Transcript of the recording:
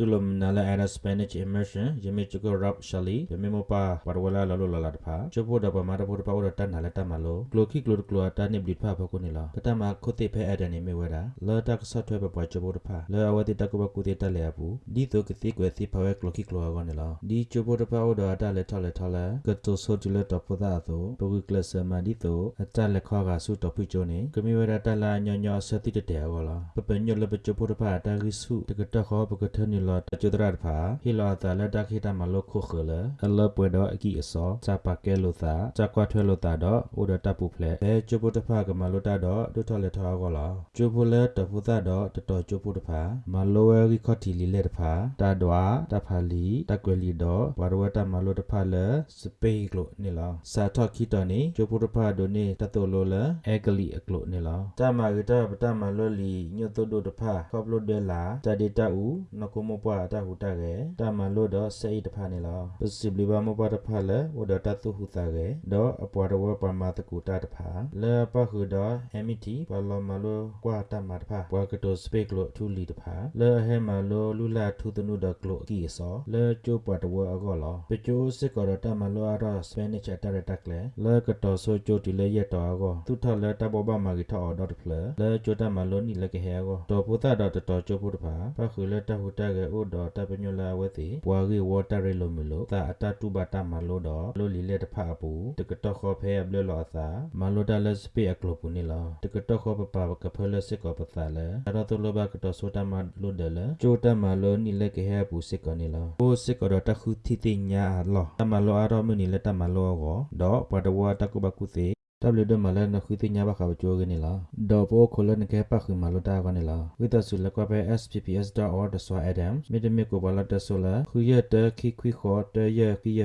တူလမနာလာအဲ့ဒါ Spanish immersion ယမေချကိုရပ်ရှလီယမေမပါပါဝလာလာလောလာတဖာချဖို့တော့ပမာတဖို့တပါဝတန်နာလက်တမလို့ကလိုခိကလိုကလိုတာနေဘလစ်ဖာဖကိုနေလားပတမခုတိဖဲအဲ့ဒါနေမေဝဲတာလော်တက်ဆော့ထွဲပပွားချဖို့တဖာလောအဝတိတကဘကူတိတက်လေဘူးဒီတော့ကတိကွယ်စီဖဝဲကလိုခိကလိုကောနေလားဒီချဖို့တဖာဝတော့တာလက်ထောက်လက်ထောက်လက်ကတိုဆိုတူလက်တော့ပဒါတော့ပဝိကလစမဒီတော့အတလက်ခေါ်ကဆုတော့ဖိချိုနေကမီဝဲတာလာညညဆက်တိတဲ့ကောလားပပညလပချဖို့တဖာတာရိစုတကတခေါ်ပကထနီလောတကျဒရတ်ဖာဟီလောတာလက်တခိတမလို့ခုခလအလပွေတော့အကီအစောချပါကဲလို့သာချကွာထွဲလို့တာတော့ဥဒတပူဖလက်အဲကျဖို့တဖာကမလို့တာတော့ဒုထလက်ထောကောလားကျဖို့လက်တဖူတာတော့တတော်ကျဖို့တဖာမလိုဝဲရီခေါတီလီလက်တဖာတာဒွာတဖာလီတကွယ်လီတော့ဝရဝတမလို့တဖာလဲစပေကလို့နေလားစာထော့ခိတနေကျဖို့တဖာဒိုနေတတော်လို့လဲအဲကလီအကလို့နေလားတမရတပတမလို့လီညွတ်တို့တို့တဖာခေါပလို့ဒဲလာတဒေတာဦးနကုမပွားတဟုတကေတမလို့တော့စေတဖာနေလားပစီဘလီဘာမပွားတဖာလဲဝဒတတုဟုတာကေတော့အပွားတော့ပမာတကူတာတဖာလဲပခုတော့ဟမီတီဘလမလို့ကွာတမတဖာပွားကတိုစပေကလို့ထူလီတဖာလဲဟဲမလို့လူလာထူတနုဒကလို့ကီဆောလဲချိုပွားတော့အကောလောပချိုစစ်ကောတမလို့အရစပနိချတာရတက်လေလဲကတိုဆိုချိုတီလေရတော့အကောသူထလဲတဘောဘမာဂီထော်ဒေါ်ဖလလဲချိုတမလို့နီလကဟဲကောတော့ပုတာတော့တော်ချိုဖို့တဖာပခုလဲတဟုတကေဥတော်တပညလာဝဲစီပွားရီဝတာရလိုမလို့တာအတတူဘတာမလို့တော့လို့လီလေတဖာပူတကတော့ခေါ်ဖဲဘလလောသာမလို့တလက်စပေအကလပူနီလာတကတော့ခေါ်ပပကဖလစစ်ကောပသလဲအရတလဘကတော့ဆိုတာမလို့တယ်လဲချိုတမလို့နီလကဟဲပူစစ်ကောနီလာပူစစ်ကောတော့တခုတီတင်ညာလောတမလို့အရောမနီလက်တမလို့ကောတော့ပဒဝတကုဘကုစေ W ဒမလနခွေတိညာဘခဘချိုကနေလားဒေါ်ပိုခလနကေပခုမလတာကနေလားဝိတဆုလကပဲ spps.org ဒဆွာ adam မြေတမြေကိုဘလာတဆလာခွေရတခိခွေခေါ်တရခိယ